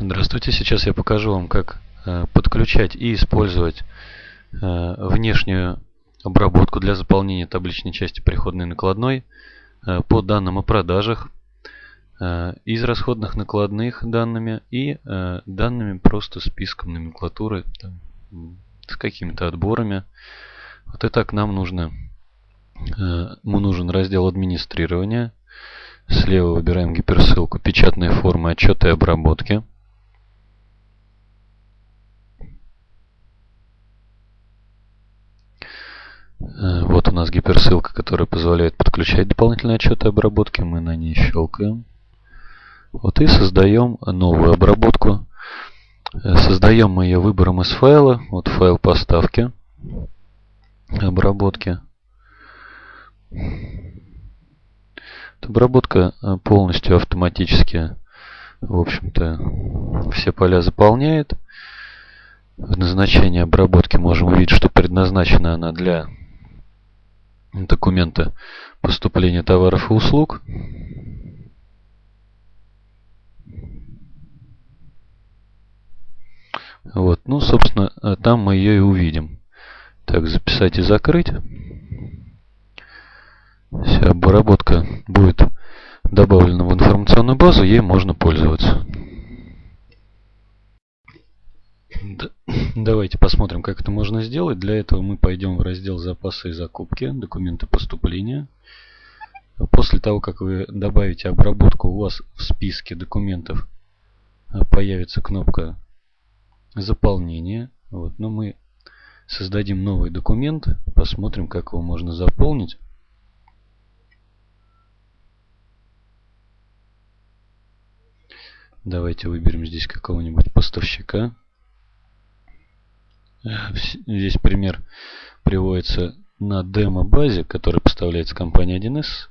Здравствуйте, сейчас я покажу вам, как э, подключать и использовать э, внешнюю обработку для заполнения табличной части приходной накладной э, по данным о продажах, из расходных накладных данными и данными просто списком номенклатуры с какими-то отборами. Вот так нам нужно, ему нужен раздел администрирования. Слева выбираем гиперссылку «Печатные формы отчета и обработки». Вот у нас гиперссылка, которая позволяет подключать дополнительные отчеты обработки. Мы на ней щелкаем. Вот и создаем новую обработку. Э, создаем мы ее выбором из файла. Вот файл поставки обработки. Обработка э, полностью автоматически, в общем-то, все поля заполняет. В назначении обработки можем увидеть, что предназначена она для документа поступления товаров и услуг. Вот, ну, собственно, там мы ее и увидим. Так, записать и закрыть. Вся обработка будет добавлена в информационную базу, ей можно пользоваться. Давайте посмотрим, как это можно сделать. Для этого мы пойдем в раздел «Запасы и закупки», «Документы поступления». После того, как вы добавите обработку, у вас в списке документов появится кнопка «Заполнение». Вот, но мы создадим новый документ, посмотрим, как его можно заполнить. Давайте выберем здесь какого-нибудь поставщика. Здесь пример приводится на демо-базе, которая поставляется компанией 1С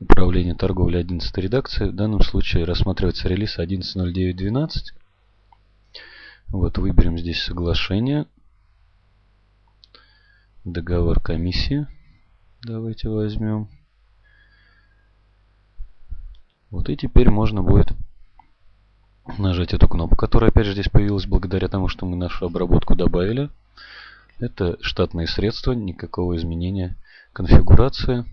управление торговли 11 редакции. В данном случае рассматривается релиз 11.09.12. Вот выберем здесь соглашение. Договор комиссии. Давайте возьмем. Вот и теперь можно будет нажать эту кнопку, которая опять же здесь появилась благодаря тому, что мы нашу обработку добавили. Это штатные средства, никакого изменения конфигурации.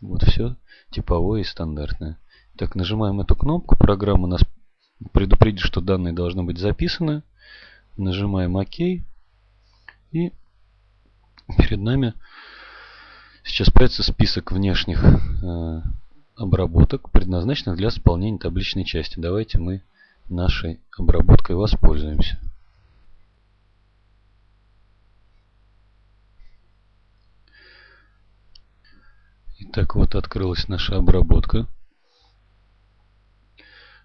Вот все типовое и стандартное. Так, нажимаем эту кнопку, программа нас предупредит, что данные должны быть записаны. Нажимаем ОК. И перед нами сейчас появится список внешних э, обработок, предназначенных для заполнения табличной части. Давайте мы нашей обработкой воспользуемся. Итак, вот открылась наша обработка.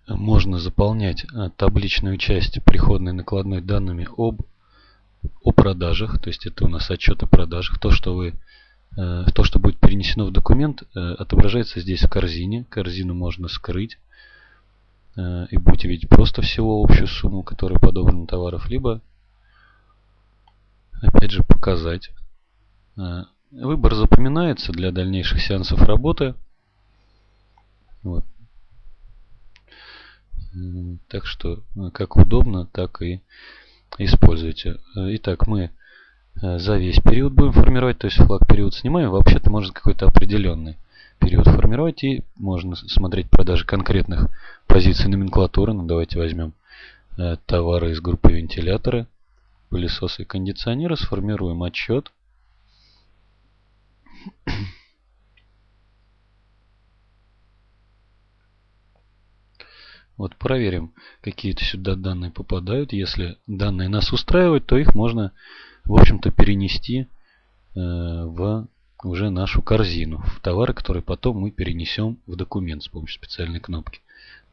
Можно заполнять а, табличную часть приходной накладной данными об о продажах, то есть это у нас отчет о продажах. То, что вы э, то, что будет перенесено в документ, э, отображается здесь в корзине. Корзину можно скрыть. Э, и будете видеть просто всего общую сумму, которая подобрана товаров, либо опять же показать. Э, выбор запоминается для дальнейших сеансов работы. Вот. Так что э, как удобно, так и используйте. Итак, мы за весь период будем формировать, то есть флаг период снимаем. Вообще-то может какой-то определенный период формировать и можно смотреть продажи конкретных позиций номенклатуры. Ну, давайте возьмем э, товары из группы вентиляторы, пылесосы и кондиционеры, сформируем отчет. Вот проверим, какие-то сюда данные попадают. Если данные нас устраивают, то их можно, в общем-то, перенести э, в уже нашу корзину в товары, которые потом мы перенесем в документ с помощью специальной кнопки.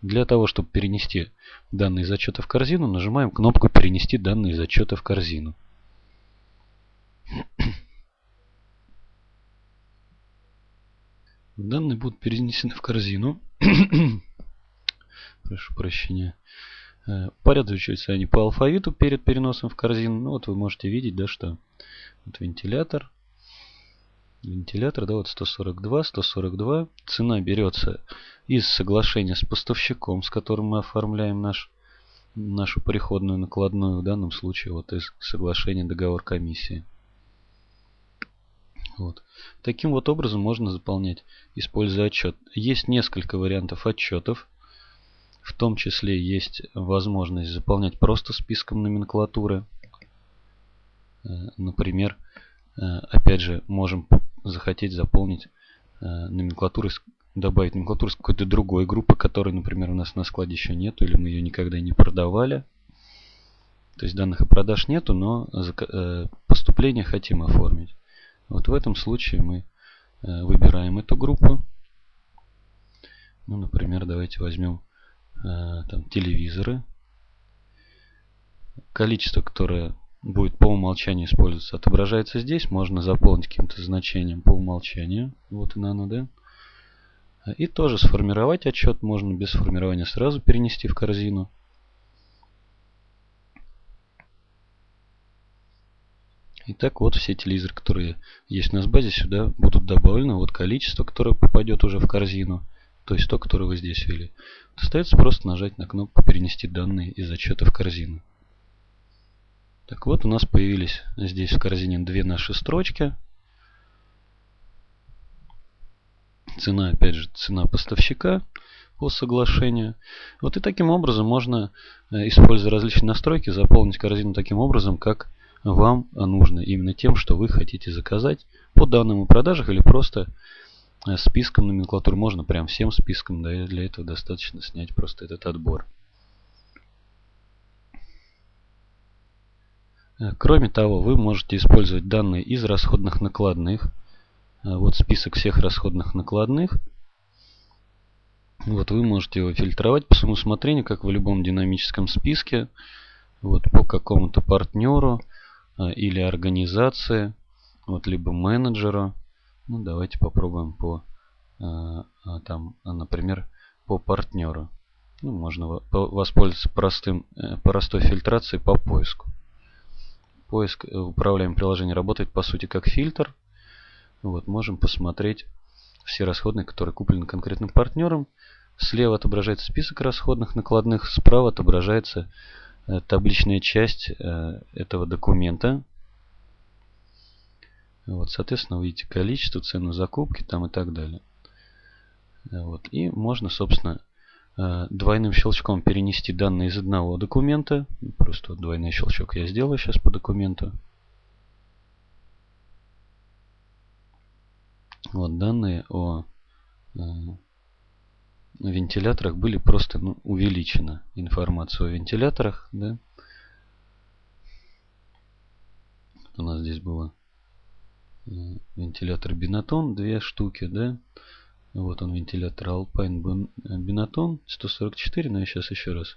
Для того, чтобы перенести данные из отчета в корзину, нажимаем кнопку «Перенести данные из отчета в корзину». Данные будут перенесены в корзину. Прошу прощения. Э, Порядочиваются они по алфавиту перед переносом в корзину. Ну вот вы можете видеть, да, что вот вентилятор, вентилятор, да, вот 142, 142. Цена берется из соглашения с поставщиком, с которым мы оформляем наш, нашу приходную накладную, в данном случае вот из соглашения договор комиссии. Вот. Таким вот образом можно заполнять, используя отчет. Есть несколько вариантов отчетов. В том числе есть возможность заполнять просто списком номенклатуры. Э, например, э, опять же, можем захотеть заполнить э, номенклатуру, добавить номенклатуру с какой-то другой группы, которой, например, у нас на складе еще нету, или мы ее никогда не продавали. То есть данных о продаж нету, но поступление хотим оформить. Вот в этом случае мы выбираем эту группу. Ну, например, давайте возьмем там, телевизоры. Количество, которое будет по умолчанию использоваться, отображается здесь. Можно заполнить каким-то значением по умолчанию. Вот и оно, да? И тоже сформировать отчет можно без формирования сразу перенести в корзину. Итак, вот все телевизоры, которые есть у нас в базе, сюда будут добавлены. Вот количество, которое попадет уже в корзину, то есть то, которое вы здесь ввели. Остается просто нажать на кнопку «Перенести данные из отчета в корзину». Так вот, у нас появились здесь в корзине две наши строчки. Цена, опять же, цена поставщика по соглашению. Вот и таким образом можно, э, используя различные настройки, заполнить корзину таким образом, как вам нужно. Именно тем, что вы хотите заказать по данным о продажах или просто э, списком номенклатуры. Можно прям всем списком, для этого достаточно снять просто этот отбор. Кроме того, вы можете использовать данные из расходных накладных. Э, вот список всех расходных накладных. Вот вы можете его фильтровать по своему усмотрению, как в любом динамическом списке. Вот по какому-то партнеру э, или организации, вот либо менеджеру. Ну, давайте попробуем по, там, например, по партнеру. Ну, можно воспользоваться простым, простой фильтрацией по поиску. Поиск э, управляемое приложение работает по сути как фильтр. Вот, можем посмотреть все расходные, которые куплены конкретным партнером. Слева отображается список расходных накладных, справа отображается э, табличная часть э, этого документа. Вот, соответственно, вы видите количество, цену закупки там и так далее. Вот, и можно, собственно, двойным щелчком перенести данные из одного документа. Просто двойной щелчок я сделаю сейчас по документу. Вот данные о э, вентиляторах были просто ну, увеличена информация о вентиляторах. Да? У нас здесь было э, вентилятор Бинатон, две штуки, да. Вот он вентилятор Alpine Binaton 144, но я сейчас еще раз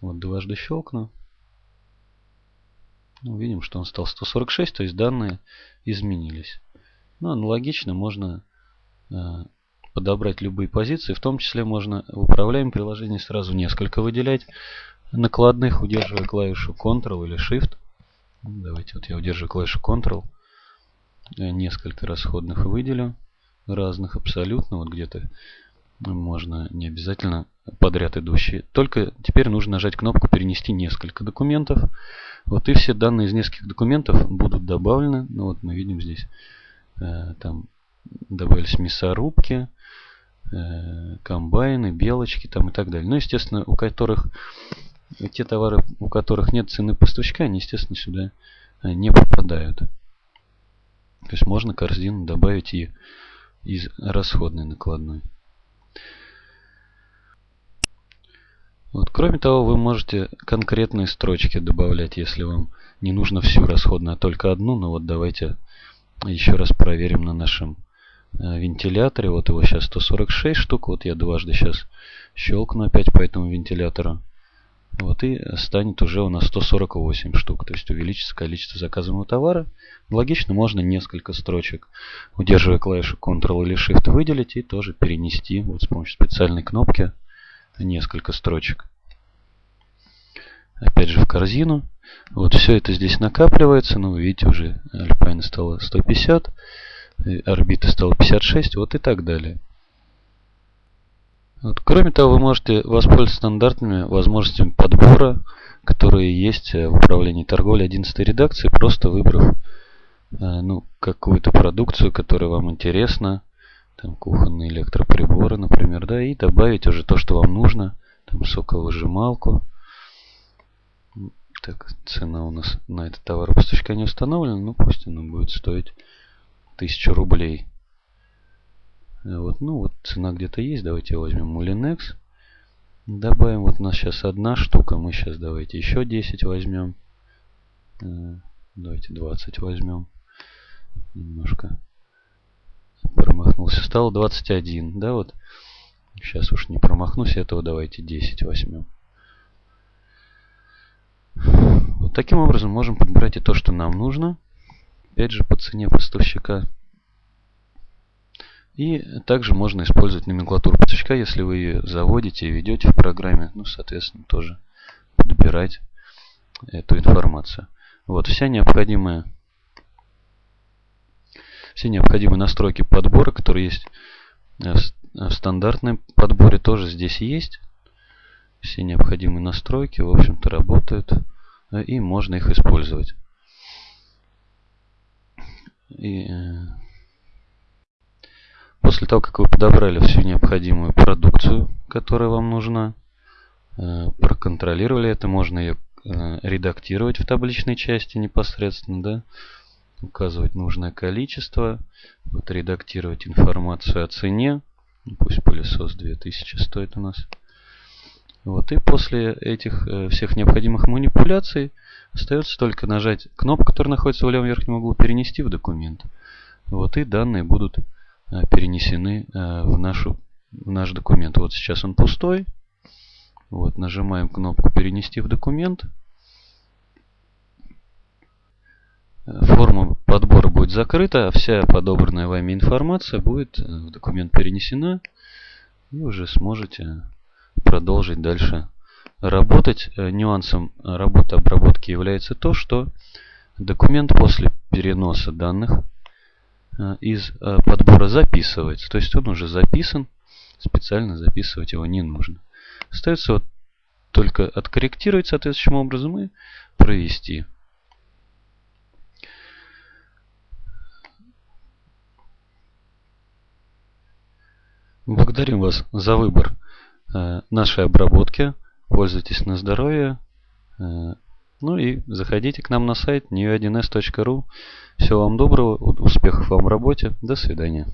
вот дважды щелкну. Ну, видим, что он стал 146, то есть данные изменились. Ну, аналогично можно э, подобрать любые позиции. В том числе можно в управляемом приложении сразу несколько выделять накладных, удерживая клавишу Ctrl или Shift. Давайте вот я удерживаю клавишу Ctrl. Несколько расходных выделю разных абсолютно. Вот где-то можно не обязательно подряд идущие. Только теперь нужно нажать кнопку «Перенести несколько документов». Вот и все данные из нескольких документов будут добавлены. Ну вот мы видим здесь, э, там добавились мясорубки, э, комбайны, белочки там и так далее. Ну, естественно, у которых те товары, у которых нет цены поставщика, они, естественно, сюда э, не попадают. То есть можно корзину добавить и из расходной накладной. Вот, кроме того, вы можете конкретные строчки добавлять, если вам не нужно всю расходную, а только одну. Но вот давайте еще раз проверим на нашем э, вентиляторе. Вот его сейчас 146 штук. Вот я дважды сейчас щелкну опять по этому вентилятору. Вот, и станет уже у нас 148 штук. То есть увеличится количество заказанного товара. Логично, можно несколько строчек, удерживая клавишу Ctrl или Shift, выделить и тоже перенести вот с помощью специальной кнопки несколько строчек. Опять же в корзину. Вот все это здесь накапливается. Ну, вы видите, уже Alpine стало 150. орбиты стало 56, вот и так далее. Вот. Кроме того, вы можете воспользоваться стандартными возможностями подбора, которые есть в управлении торговли 11 редакции, просто выбрав э, ну, какую-то продукцию, которая вам интересна, там кухонные электроприборы, например, да, и добавить уже то, что вам нужно, там соковыжималку. Так, цена у нас на этот товар поставщика не установлена, ну пусть она будет стоить 1000 рублей. Вот, ну вот цена где-то есть. Давайте возьмем Molinex. Добавим, вот у нас сейчас одна штука. Мы сейчас давайте еще 10 возьмем. Э, давайте 20 возьмем. Немножко промахнулся. Стало 21. Да, вот. Сейчас уж не промахнусь. Этого давайте 10 возьмем. Вот таким образом можем подбирать и то, что нам нужно. Опять же по цене поставщика. И также можно использовать номенклатуру поставщика, если вы ее заводите и ведете в программе. Ну, соответственно, тоже подбирать эту информацию. Вот, вся необходимая все необходимые настройки подбора, которые есть в стандартном подборе, тоже здесь есть. Все необходимые настройки, в общем-то, работают. И можно их использовать. И э, После того, как вы подобрали всю необходимую продукцию, которая вам нужна, э, проконтролировали это, можно ее э, редактировать в табличной части непосредственно, да, указывать нужное количество, вот редактировать информацию о цене, пусть пылесос 2000 стоит у нас. Вот, и после этих э, всех необходимых манипуляций остается только нажать кнопку, которая находится в левом верхнем углу, перенести в документ. Вот, и данные будут перенесены э, в, нашу, в наш документ. Вот сейчас он пустой. Вот, нажимаем кнопку «Перенести в документ». Э, форма подбора будет закрыта, а вся подобранная вами информация будет в документ перенесена. И уже сможете продолжить дальше работать. Нюансом работы обработки является то, что документ после переноса данных Э, из э, подбора записывается. То есть он уже записан, специально записывать его не нужно. Остается вот только откорректировать соответствующим образом и провести. Благодарим вас за выбор э, нашей обработки. Пользуйтесь на здоровье. Ну и заходите к нам на сайт new1s.ru. Всего вам доброго, успехов вам в работе. До свидания.